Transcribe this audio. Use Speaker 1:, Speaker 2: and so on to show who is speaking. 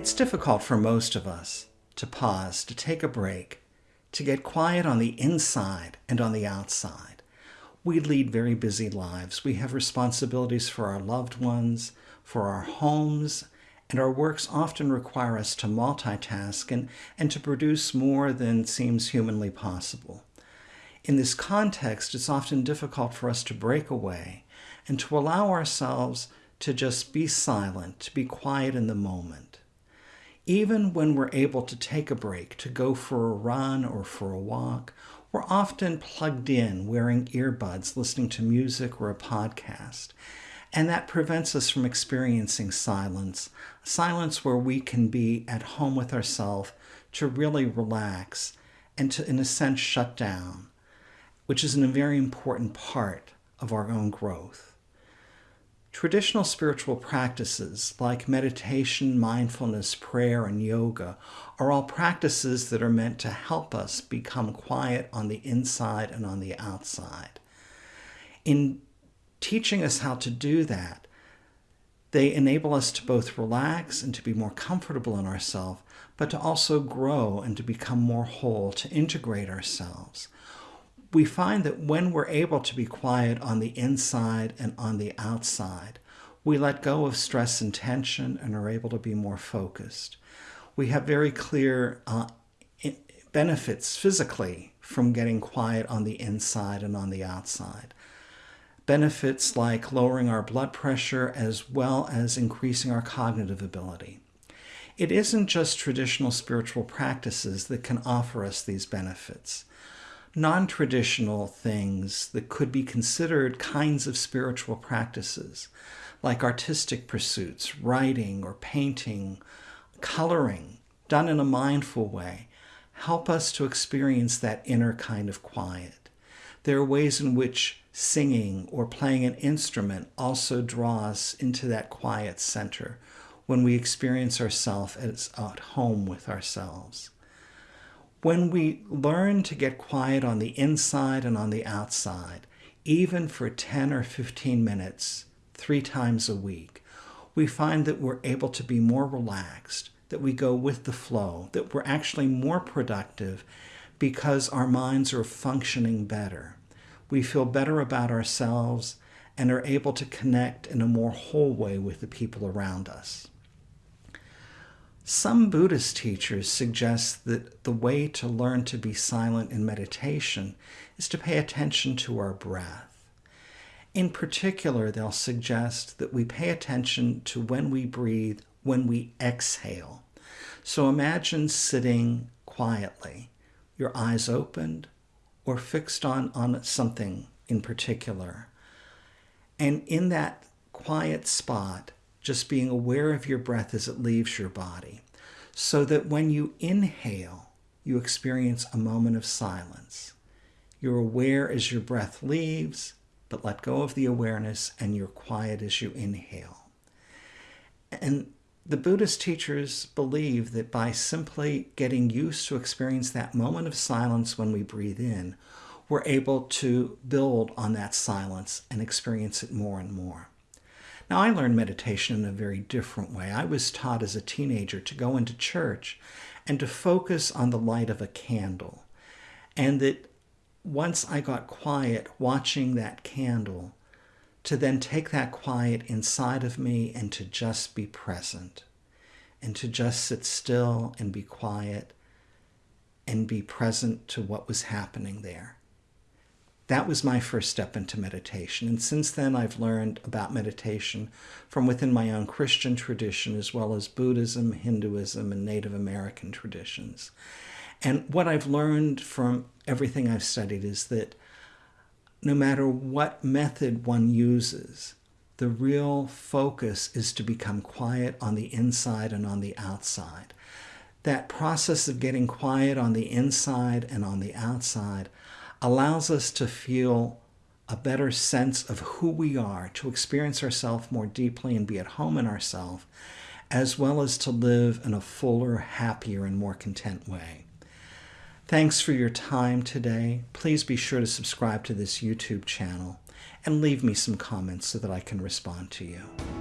Speaker 1: It's difficult for most of us to pause, to take a break, to get quiet on the inside and on the outside. We lead very busy lives. We have responsibilities for our loved ones, for our homes, and our works often require us to multitask and, and to produce more than seems humanly possible. In this context, it's often difficult for us to break away and to allow ourselves to just be silent, to be quiet in the moment even when we're able to take a break, to go for a run or for a walk, we're often plugged in, wearing earbuds, listening to music or a podcast. And that prevents us from experiencing silence, silence where we can be at home with ourselves to really relax and to, in a sense, shut down, which is a very important part of our own growth. Traditional spiritual practices like meditation, mindfulness, prayer, and yoga are all practices that are meant to help us become quiet on the inside and on the outside. In teaching us how to do that, they enable us to both relax and to be more comfortable in ourselves, but to also grow and to become more whole, to integrate ourselves we find that when we're able to be quiet on the inside and on the outside, we let go of stress and tension and are able to be more focused. We have very clear uh, benefits physically from getting quiet on the inside and on the outside. Benefits like lowering our blood pressure as well as increasing our cognitive ability. It isn't just traditional spiritual practices that can offer us these benefits non traditional things that could be considered kinds of spiritual practices, like artistic pursuits, writing or painting, coloring, done in a mindful way, help us to experience that inner kind of quiet. There are ways in which singing or playing an instrument also draws us into that quiet center when we experience ourselves as at home with ourselves. When we learn to get quiet on the inside and on the outside, even for 10 or 15 minutes, three times a week, we find that we're able to be more relaxed, that we go with the flow, that we're actually more productive because our minds are functioning better. We feel better about ourselves and are able to connect in a more whole way with the people around us. Some Buddhist teachers suggest that the way to learn to be silent in meditation is to pay attention to our breath. In particular, they'll suggest that we pay attention to when we breathe, when we exhale. So imagine sitting quietly, your eyes opened or fixed on, on something in particular. And in that quiet spot, just being aware of your breath as it leaves your body, so that when you inhale, you experience a moment of silence. You're aware as your breath leaves, but let go of the awareness and you're quiet as you inhale. And the Buddhist teachers believe that by simply getting used to experience that moment of silence when we breathe in, we're able to build on that silence and experience it more and more. Now, I learned meditation in a very different way. I was taught as a teenager to go into church and to focus on the light of a candle. And that once I got quiet watching that candle, to then take that quiet inside of me and to just be present and to just sit still and be quiet and be present to what was happening there. That was my first step into meditation. And since then, I've learned about meditation from within my own Christian tradition, as well as Buddhism, Hinduism, and Native American traditions. And what I've learned from everything I've studied is that no matter what method one uses, the real focus is to become quiet on the inside and on the outside. That process of getting quiet on the inside and on the outside allows us to feel a better sense of who we are, to experience ourselves more deeply and be at home in ourselves, as well as to live in a fuller, happier, and more content way. Thanks for your time today. Please be sure to subscribe to this YouTube channel and leave me some comments so that I can respond to you.